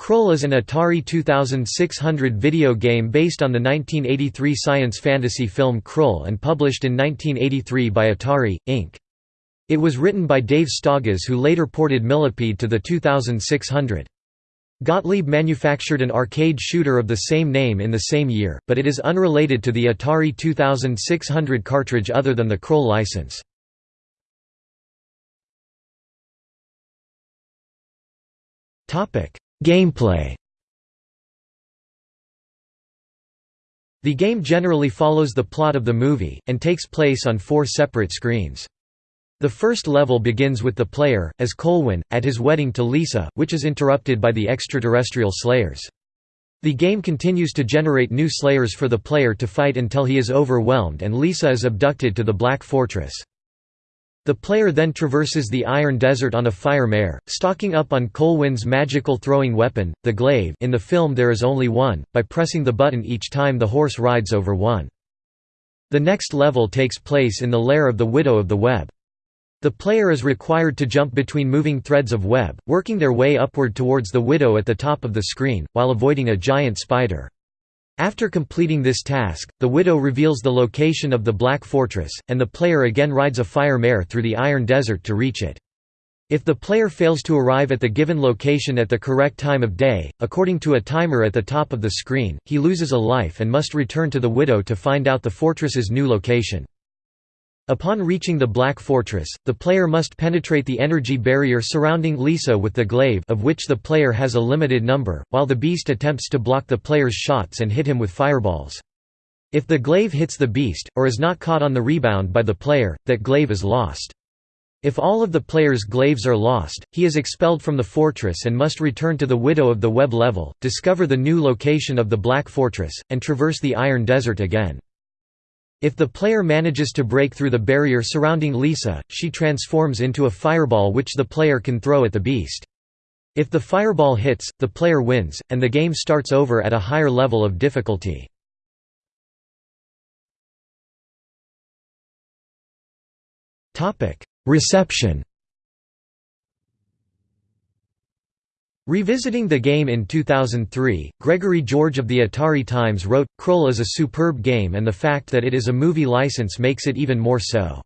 Krull is an Atari 2600 video game based on the 1983 science fantasy film Krull and published in 1983 by Atari, Inc. It was written by Dave Staugas who later ported Millipede to the 2600. Gottlieb manufactured an arcade shooter of the same name in the same year, but it is unrelated to the Atari 2600 cartridge other than the Krull license. Topic: Gameplay The game generally follows the plot of the movie, and takes place on four separate screens. The first level begins with the player, as Colwyn, at his wedding to Lyssa, which is interrupted by the extraterrestrial Slayers. The game continues to generate new Slayers for the player to fight until he is overwhelmed and Lyssa is abducted to the Black Fortress. The player then traverses the Iron Desert on a fire mare, stocking up on Colwyn's magical throwing weapon, the glaive in the film there is only one, by pressing the button each time the horse rides over one. The next level takes place in the lair of the Widow of the Web. The player is required to jump between moving threads of web, working their way upward towards the Widow at the top of the screen, while avoiding a giant spider. After completing this task, the widow reveals the location of the Black Fortress, and the player again rides a fire mare through the Iron Desert to reach it. If the player fails to arrive at the given location at the correct time of day, according to a timer at the top of the screen, he loses a life and must return to the widow to find out the fortress's new location. Upon reaching the Black Fortress, the player must penetrate the energy barrier surrounding Lyssa with the glaive of which the player has a limited number, while the beast attempts to block the player's shots and hit him with fireballs. If the glaive hits the beast, or is not caught on the rebound by the player, that glaive is lost. If all of the player's glaives are lost, he is expelled from the fortress and must return to the Widow of the Web level, discover the new location of the Black Fortress, and traverse the Iron Desert again. If the player manages to break through the barrier surrounding Lyssa, she transforms into a fireball which the player can throw at the beast. If the fireball hits, the player wins, and the game starts over at a higher level of difficulty. Reception Revisiting the game in 2003, Gregory George of the Atari Times wrote, Krull is a superb game and the fact that it is a movie license makes it even more so.